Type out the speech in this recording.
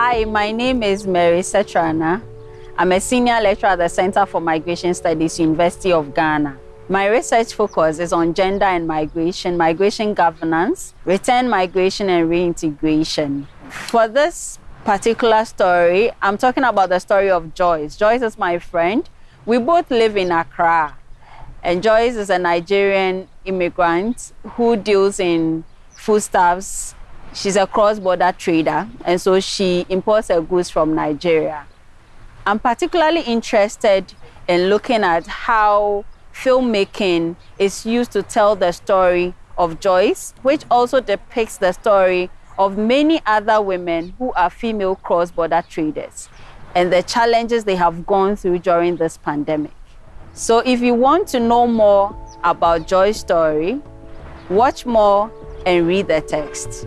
Hi, my name is Mary Setrana. I'm a senior lecturer at the Center for Migration Studies, University of Ghana. My research focus is on gender and migration, migration governance, return migration, and reintegration. For this particular story, I'm talking about the story of Joyce. Joyce is my friend. We both live in Accra. And Joyce is a Nigerian immigrant who deals in foodstuffs. She's a cross border trader, and so she imports her goods from Nigeria. I'm particularly interested in looking at how filmmaking is used to tell the story of Joyce, which also depicts the story of many other women who are female cross border traders and the challenges they have gone through during this pandemic. So, if you want to know more about Joy's story, watch more and read the text.